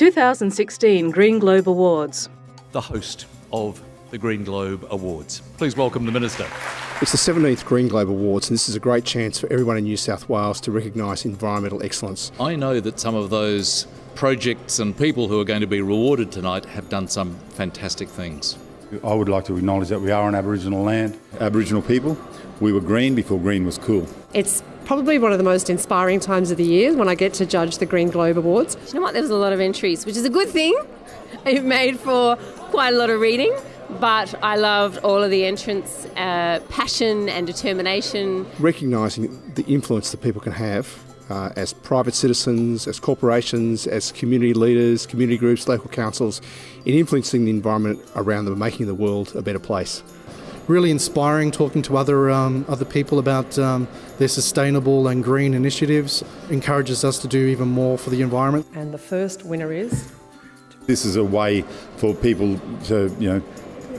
2016 Green Globe Awards. The host of the Green Globe Awards. Please welcome the Minister. It's the 17th Green Globe Awards, and this is a great chance for everyone in New South Wales to recognise environmental excellence. I know that some of those projects and people who are going to be rewarded tonight have done some fantastic things. I would like to acknowledge that we are on Aboriginal land. Aboriginal people, we were green before green was cool. It's probably one of the most inspiring times of the year when I get to judge the Green Globe Awards. You know what? There was a lot of entries, which is a good thing. It made for quite a lot of reading, but I loved all of the entrants' uh, passion and determination. Recognising the influence that people can have uh, as private citizens, as corporations, as community leaders, community groups, local councils, in influencing the environment around them, making the world a better place. Really inspiring talking to other um, other people about um, their sustainable and green initiatives. Encourages us to do even more for the environment. And the first winner is. This is a way for people to, you know,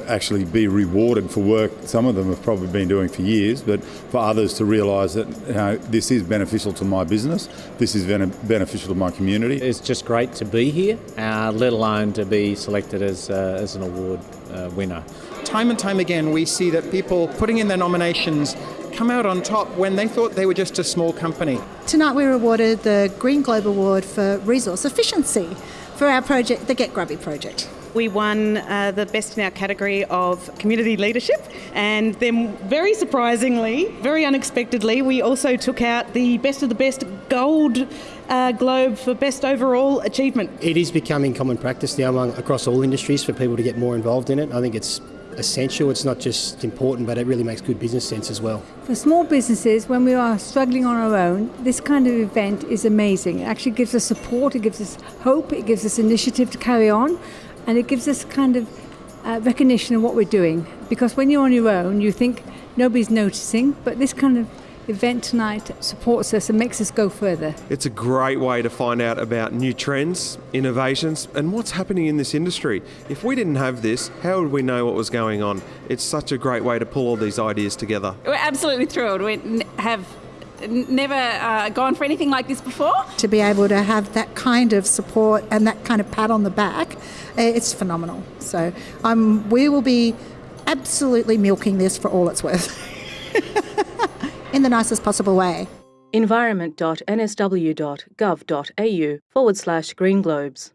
actually be rewarded for work some of them have probably been doing for years, but for others to realise that you know, this is beneficial to my business, this is beneficial to my community. It's just great to be here, uh, let alone to be selected as, uh, as an award uh, winner. Time and time again, we see that people putting in their nominations come out on top when they thought they were just a small company. Tonight we were awarded the Green Globe Award for Resource Efficiency for our project, the Get Grubby project. We won uh, the best in our category of community leadership, and then very surprisingly, very unexpectedly, we also took out the best of the best gold uh, globe for best overall achievement. It is becoming common practice now among, across all industries for people to get more involved in it. I think it's essential. It's not just important, but it really makes good business sense as well. For small businesses, when we are struggling on our own, this kind of event is amazing. It actually gives us support, it gives us hope, it gives us initiative to carry on and it gives us kind of uh, recognition of what we're doing. Because when you're on your own, you think nobody's noticing, but this kind of event tonight supports us and makes us go further. It's a great way to find out about new trends, innovations, and what's happening in this industry. If we didn't have this, how would we know what was going on? It's such a great way to pull all these ideas together. We're absolutely thrilled. We have never uh, gone for anything like this before. To be able to have that kind of support and that kind of pat on the back, eh, it's phenomenal. So um, we will be absolutely milking this for all it's worth in the nicest possible way. Environment.nsw.gov.au forward slash green globes.